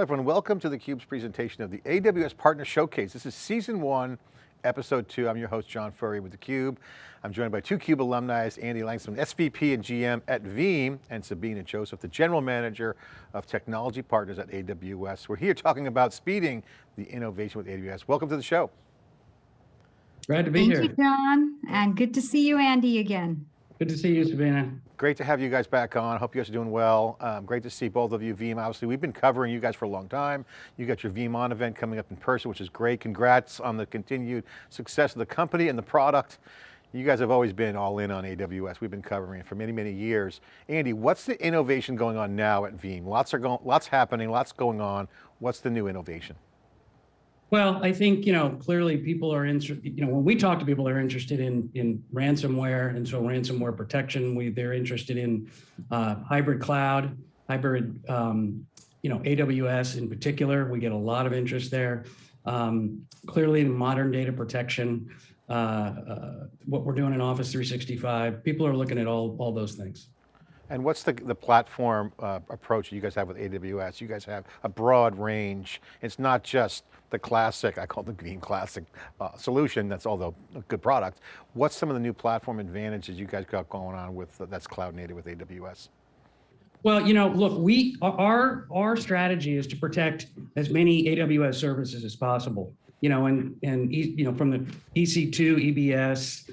Hello everyone, welcome to theCUBE's presentation of the AWS Partner Showcase. This is season one, episode two. I'm your host, John Furrier with theCUBE. I'm joined by two CUBE alumni, Andy Langsam, SVP and GM at Veeam, and Sabina Joseph, the General Manager of Technology Partners at AWS. We're here talking about speeding the innovation with AWS. Welcome to the show. Glad to be Thank here. you, John, and good to see you, Andy, again. Good to see you, Sabina. Great to have you guys back on. Hope you guys are doing well. Um, great to see both of you, Veeam. Obviously, we've been covering you guys for a long time. You got your VeeamON event coming up in person, which is great. Congrats on the continued success of the company and the product. You guys have always been all in on AWS. We've been covering it for many, many years. Andy, what's the innovation going on now at Veeam? Lots are going, lots happening, lots going on. What's the new innovation? Well, I think, you know, clearly people are interested, you know, when we talk to people, they're interested in, in ransomware. And so ransomware protection, we, they're interested in uh, hybrid cloud, hybrid, um, you know, AWS in particular. We get a lot of interest there. Um, clearly modern data protection, uh, uh, what we're doing in Office 365, people are looking at all, all those things. And what's the, the platform uh, approach you guys have with AWS? You guys have a broad range. It's not just the classic, I call it the Veeam Classic uh, solution, that's although a good product. What's some of the new platform advantages you guys got going on with uh, that's cloud native with AWS? Well, you know, look, we our our strategy is to protect as many AWS services as possible. You know, and and you know from the EC2, EBS,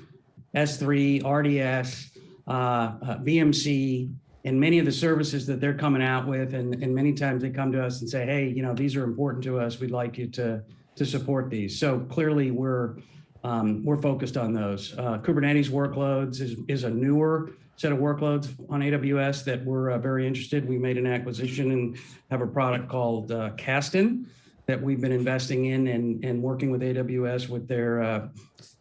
S3, RDS, VMC, and many of the services that they're coming out with, and and many times they come to us and say, hey, you know, these are important to us. We'd like you to to support these. So clearly, we're um, we're focused on those. Uh, Kubernetes workloads is is a newer set of workloads on AWS that we're uh, very interested. We made an acquisition and have a product called uh, Kasten that we've been investing in and, and working with AWS with their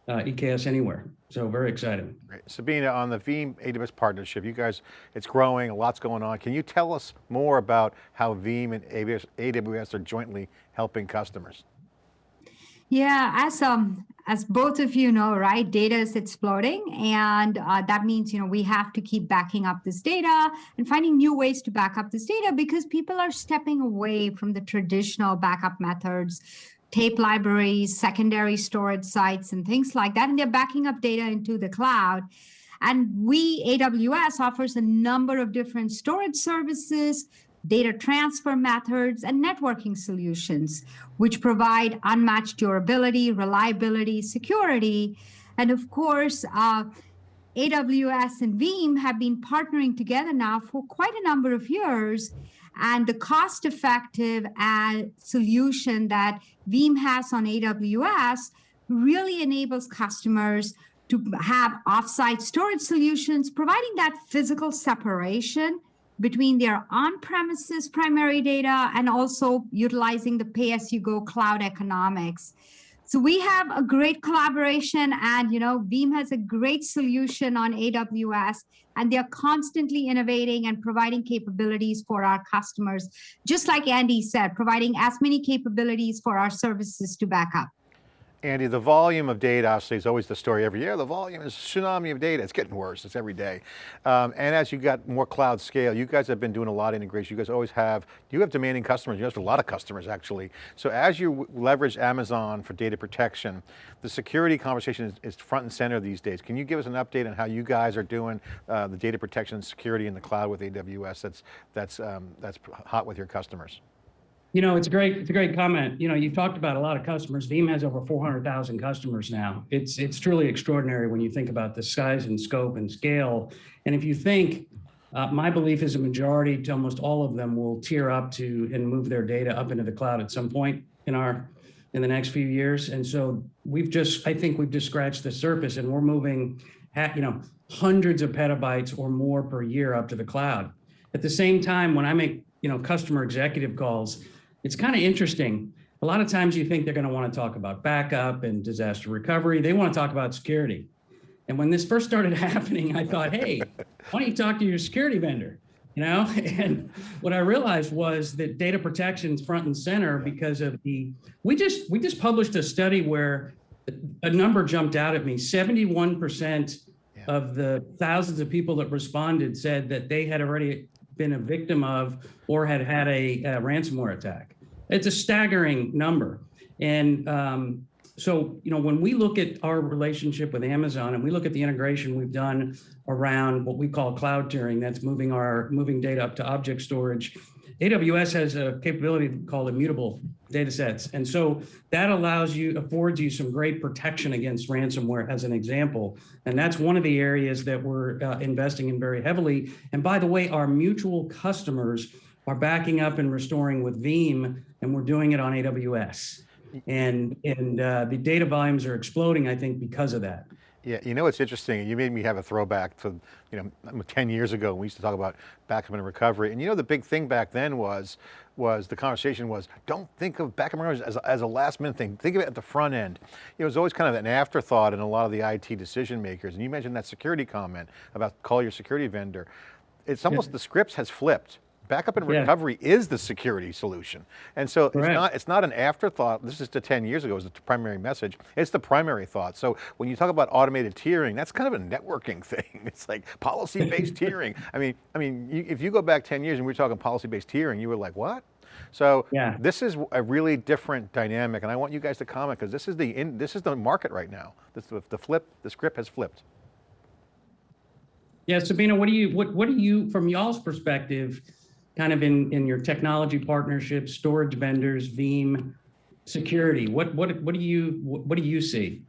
uh, EKS Anywhere. So very excited. Great. Sabina, on the Veeam AWS partnership, you guys, it's growing, a lot's going on. Can you tell us more about how Veeam and AWS, AWS are jointly helping customers? Yeah, as um as both of you know, right, data is exploding, and uh, that means you know we have to keep backing up this data and finding new ways to back up this data because people are stepping away from the traditional backup methods, tape libraries, secondary storage sites, and things like that, and they're backing up data into the cloud. And we, AWS, offers a number of different storage services, data transfer methods, and networking solutions, which provide unmatched durability, reliability, security. And of course, uh, AWS and Veeam have been partnering together now for quite a number of years. And the cost-effective uh, solution that Veeam has on AWS really enables customers to have offsite storage solutions, providing that physical separation between their on-premises primary data and also utilizing the pay-as-you-go cloud economics. So we have a great collaboration and, you know, Veeam has a great solution on AWS and they're constantly innovating and providing capabilities for our customers. Just like Andy said, providing as many capabilities for our services to back up. Andy, the volume of data obviously is always the story every year. The volume is tsunami of data. It's getting worse, it's every day. Um, and as you got more cloud scale, you guys have been doing a lot of integration. You guys always have, you have demanding customers. You have a lot of customers actually. So as you leverage Amazon for data protection, the security conversation is, is front and center these days. Can you give us an update on how you guys are doing uh, the data protection and security in the cloud with AWS that's, that's, um, that's hot with your customers? You know, it's a great, it's a great comment. You know, you talked about a lot of customers. Veeam has over 400,000 customers now. It's, it's truly extraordinary when you think about the size and scope and scale. And if you think, uh, my belief is a majority to almost all of them will tier up to and move their data up into the cloud at some point in our, in the next few years. And so we've just, I think we've just scratched the surface and we're moving, you know, hundreds of petabytes or more per year up to the cloud. At the same time, when I make, you know, customer executive calls, it's kind of interesting. A lot of times you think they're going to want to talk about backup and disaster recovery. They want to talk about security. And when this first started happening, I thought, hey, why don't you talk to your security vendor? You know, and what I realized was that data protection is front and center because of the, we just, we just published a study where a number jumped out at me. 71% yeah. of the thousands of people that responded said that they had already been a victim of or had had a, a ransomware attack. It's a staggering number. And um, so, you know, when we look at our relationship with Amazon and we look at the integration we've done around what we call cloud tiering, that's moving our moving data up to object storage. AWS has a capability called immutable data sets. And so that allows you, affords you some great protection against ransomware as an example. And that's one of the areas that we're uh, investing in very heavily. And by the way, our mutual customers are backing up and restoring with Veeam, and we're doing it on AWS. And, and uh, the data volumes are exploding, I think, because of that. Yeah, you know what's interesting? You made me have a throwback to, you know, 10 years ago, we used to talk about backup and recovery. And you know, the big thing back then was, was the conversation was, don't think of backup and recovery as, as a last minute thing. Think of it at the front end. It was always kind of an afterthought in a lot of the IT decision makers. And you mentioned that security comment about call your security vendor. It's almost, the scripts has flipped backup and recovery yeah. is the security solution. And so it's not, it's not an afterthought. This is to 10 years ago, it was the primary message. It's the primary thought. So when you talk about automated tiering, that's kind of a networking thing. It's like policy-based tiering. I mean, I mean, you, if you go back 10 years and we were talking policy-based tiering, you were like, what? So yeah. this is a really different dynamic and I want you guys to comment because this is the in, this is the market right now. This, the flip, the script has flipped. Yeah, Sabina, what do you, what, what do you, from y'all's perspective, kind of in, in your technology partnerships, storage vendors, Veeam, security? What, what, what do you, what do you see?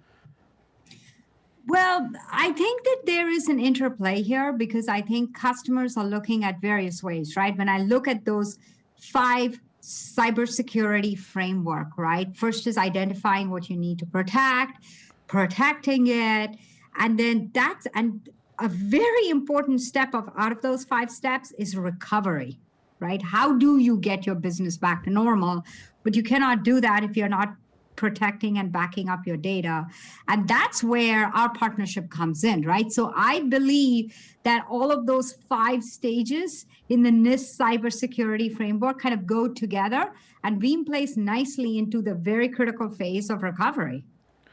Well, I think that there is an interplay here because I think customers are looking at various ways, right? When I look at those five cybersecurity framework, right? First is identifying what you need to protect, protecting it, and then that's, and a very important step of out of those five steps is recovery, right? How do you get your business back to normal? But you cannot do that if you're not protecting and backing up your data. And that's where our partnership comes in, right? So I believe that all of those five stages in the NIST cybersecurity framework kind of go together and being placed nicely into the very critical phase of recovery.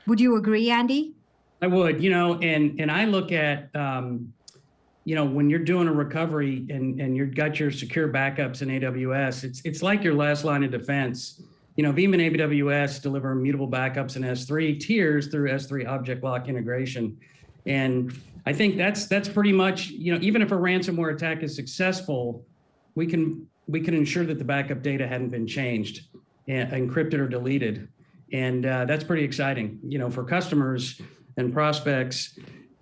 Would you agree, Andy? I would, you know, and and I look at um, you know, when you're doing a recovery and, and you've got your secure backups in AWS, it's, it's like your last line of defense. You know, Veeam and AWS deliver immutable backups in S3 tiers through S3 object lock integration. And I think that's that's pretty much, you know, even if a ransomware attack is successful, we can we can ensure that the backup data hadn't been changed, encrypted or deleted. And uh, that's pretty exciting, you know, for customers and prospects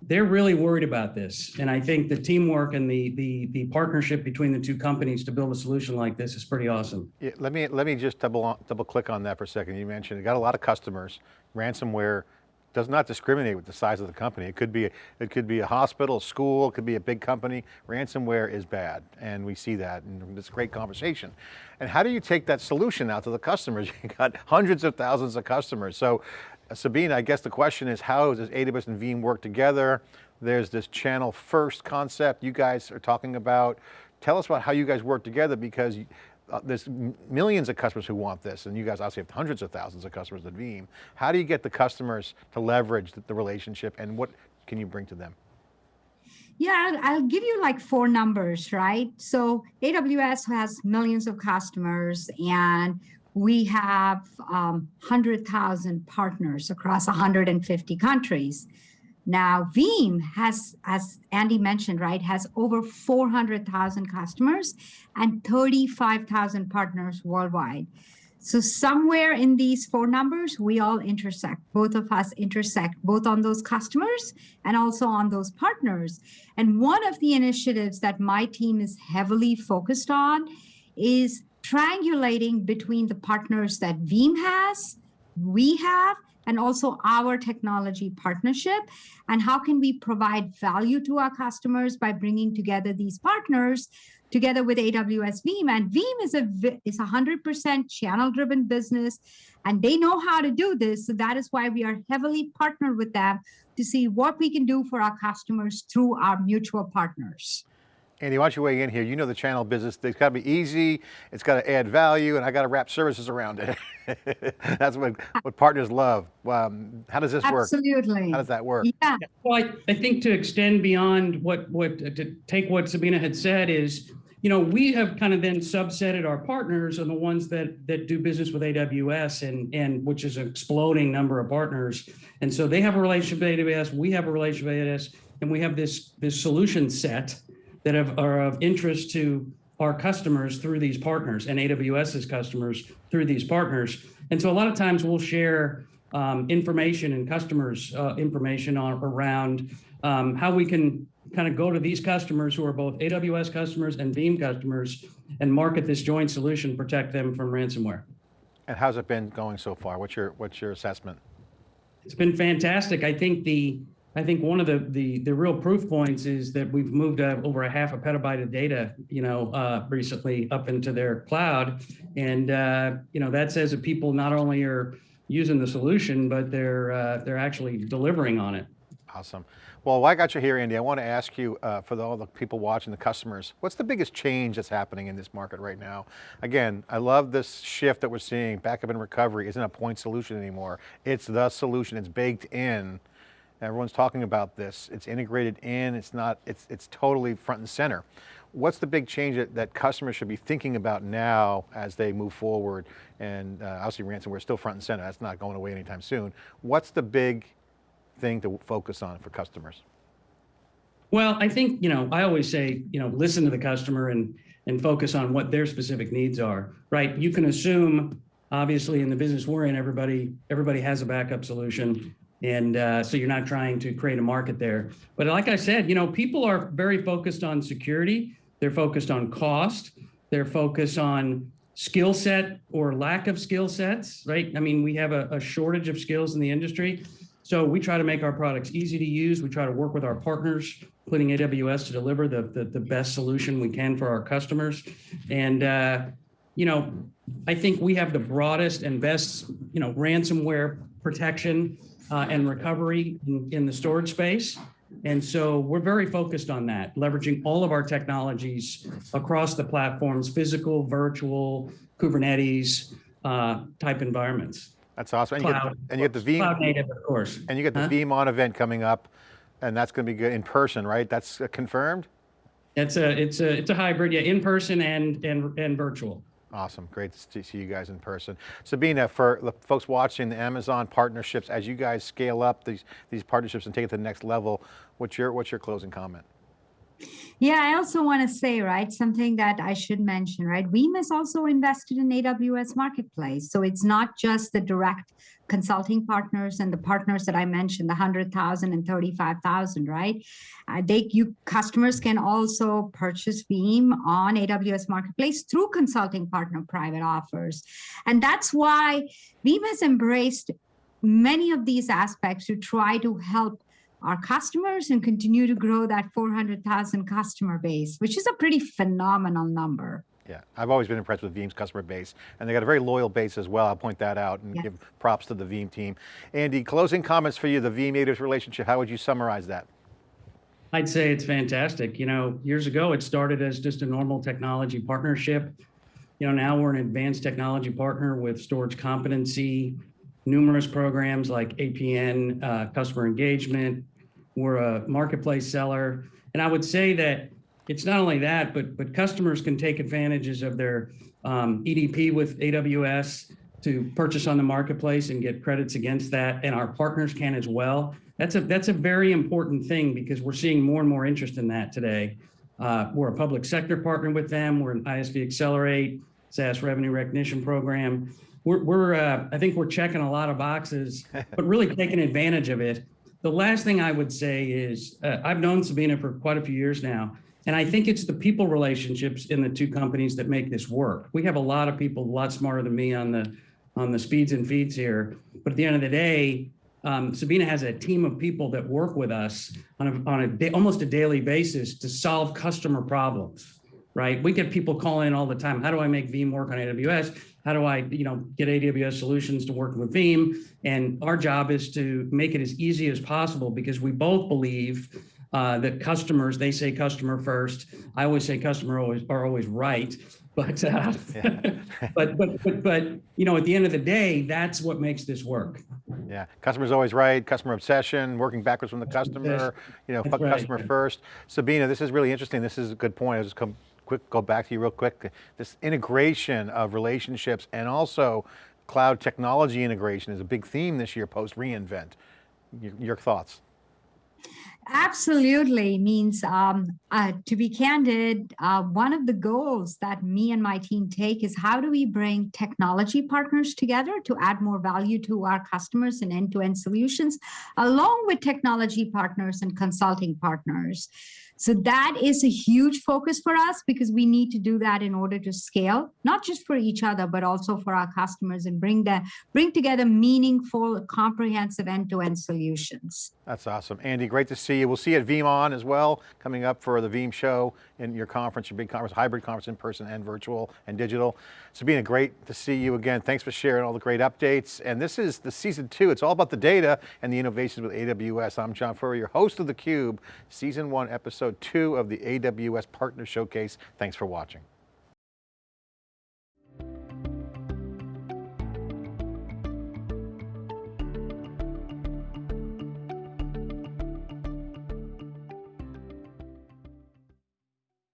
they're really worried about this. And I think the teamwork and the, the, the partnership between the two companies to build a solution like this is pretty awesome. Yeah, let me, let me just double, double click on that for a second. You mentioned you got a lot of customers, ransomware does not discriminate with the size of the company. It could be, it could be a hospital, a school, it could be a big company. Ransomware is bad, and we see that, and it's a great conversation. And how do you take that solution out to the customers? You got hundreds of thousands of customers. So Sabina, I guess the question is how does AWS and Veeam work together? There's this channel first concept you guys are talking about. Tell us about how you guys work together because uh, there's millions of customers who want this and you guys obviously have hundreds of thousands of customers at Veeam. How do you get the customers to leverage the, the relationship and what can you bring to them? Yeah, I'll, I'll, give you like four numbers, right? So AWS has millions of customers and we have um, 100,000 partners across 150 countries. Now, Veeam has, as Andy mentioned, right, has over 400,000 customers and 35,000 partners worldwide. So somewhere in these four numbers, we all intersect. Both of us intersect both on those customers and also on those partners. And one of the initiatives that my team is heavily focused on is triangulating between the partners that Veeam has, we have, and also our technology partnership. And how can we provide value to our customers by bringing together these partners together with AWS Veeam? And Veeam is a is a 100% channel driven business and they know how to do this. So that is why we are heavily partnered with them to see what we can do for our customers through our mutual partners. Andy, why don't you weigh in here? You know the channel business, it's got to be easy, it's got to add value, and I got to wrap services around it. That's what, what partners love. Um, how does this Absolutely. work? Absolutely. How does that work? Yeah. Well, I, I think to extend beyond what, what to take what Sabina had said is, you know, we have kind of then subsetted our partners on the ones that that do business with AWS and and which is an exploding number of partners. And so they have a relationship with AWS, we have a relationship with AWS, and we have this this solution set that have, are of interest to our customers through these partners and AWS's customers through these partners. And so a lot of times we'll share um, information and customers uh, information on around um, how we can kind of go to these customers who are both AWS customers and Veeam customers and market this joint solution, protect them from ransomware. And how's it been going so far? What's your, what's your assessment? It's been fantastic. I think the I think one of the the the real proof points is that we've moved uh, over a half a petabyte of data, you know, uh, recently up into their cloud, and uh, you know that says that people not only are using the solution, but they're uh, they're actually delivering on it. Awesome. Well, I got you here, Andy, I want to ask you, uh, for all the people watching, the customers, what's the biggest change that's happening in this market right now? Again, I love this shift that we're seeing. Backup and recovery isn't a point solution anymore. It's the solution, it's baked in. Everyone's talking about this. It's integrated in, it's not, it's, it's totally front and center. What's the big change that, that customers should be thinking about now as they move forward? And uh, obviously ransomware is still front and center. That's not going away anytime soon. What's the big thing to focus on for customers? Well, I think, you know, I always say, you know, listen to the customer and, and focus on what their specific needs are, right? You can assume, obviously in the business we're in, everybody, everybody has a backup solution. And uh, so you're not trying to create a market there. But like I said, you know, people are very focused on security. They're focused on cost. They're focused on skill set or lack of skill sets, right? I mean, we have a, a shortage of skills in the industry. So we try to make our products easy to use. We try to work with our partners, including AWS, to deliver the, the, the best solution we can for our customers. And, uh, you know, I think we have the broadest and best, you know, ransomware protection uh, and recovery in, in the storage space. And so we're very focused on that, leveraging all of our technologies across the platforms, physical, virtual, Kubernetes uh, type environments. That's awesome. And you, get, Cloud, and you get the Veeam, Cloud native, of course. and you get the Huh? VeeamON event coming up, and that's going to be good in person, right? That's uh, confirmed? It's a it's a it's a hybrid, yeah, in person and and and virtual. Awesome, great to see you guys in person. Sabina, for the folks watching the Amazon partnerships, as you guys scale up these, these partnerships and take it to the next level, what's your, what's your closing comment? Yeah, I also want to say, right, something that I should mention, right? Veeam has also invested in AWS Marketplace. So it's not just the direct consulting partners and the partners that I mentioned, the 100,000 and 35,000, right? Uh, they, you customers can also purchase Veeam on AWS Marketplace through consulting partner private offers. And that's why Veeam has embraced many of these aspects to try to help our customers and continue to grow that 400,000 customer base, which is a pretty phenomenal number. Yeah, I've always been impressed with Veeam's customer base, and they got a very loyal base as well. I'll point that out and Yeah. give props to the Veeam team. Andy, closing comments for you, the Veeam AWS relationship, how would you summarize that? I'd say it's fantastic. You know, years ago it started as just a normal technology partnership. You know, now we're an advanced technology partner with storage competency, numerous programs like APN, uh, customer engagement. We're a marketplace seller, and I would say that it's not only that, but but customers can take advantages of their um, EDP with AWS to purchase on the marketplace and get credits against that, and our partners can as well. That's a that's a very important thing because we're seeing more and more interest in that today. Uh, we're a public sector partner with them. We're an ISV Accelerate SaaS revenue recognition program. We're, we're uh, I think we're checking a lot of boxes, but really taking advantage of it. The last thing I would say is uh, I've known Sabina for quite a few years now, and I think it's the people relationships in the two companies that make this work. We have a lot of people a lot smarter than me on the on the speeds and feeds here, but at the end of the day, um, Sabina has a team of people that work with us on a, on a day, almost a daily basis to solve customer problems, right? We get people calling all the time. How do I make Veeam work on AWS? How do I, you know, get AWS solutions to work with Veeam? And our job is to make it as easy as possible because we both believe uh, that customers, they say customer first. I always say customer always are always right. But, uh, but, but, but, but, you know, at the end of the day, that's what makes this work. Yeah, customer's always right, customer obsession, working backwards from the customer, you know, right. customer first. Sabina, this is really interesting. This is a good point. I was com quick, go back to you real quick. This integration of relationships and also cloud technology integration is a big theme this year post reInvent. Your, your thoughts? Absolutely means, um, uh, to be candid, uh, one of the goals that me and my team take is how do we bring technology partners together to add more value to our customers and end-to-end solutions, along with technology partners and consulting partners. So that is a huge focus for us because we need to do that in order to scale, not just for each other, but also for our customers and bring the bring together meaningful, comprehensive end-to-end solutions. That's awesome. Andy, great to see you. We'll see you at VeeamON as well, coming up for the Veeam show in your conference, your big conference, hybrid conference in person and virtual and digital. Sabina, great to see you again. Thanks for sharing all the great updates. And this is the season two. It's all about the data and the innovations with AWS. I'm John Furrier, your host of theCUBE, season one, episode two of the AWS Partner Showcase. Thanks for watching.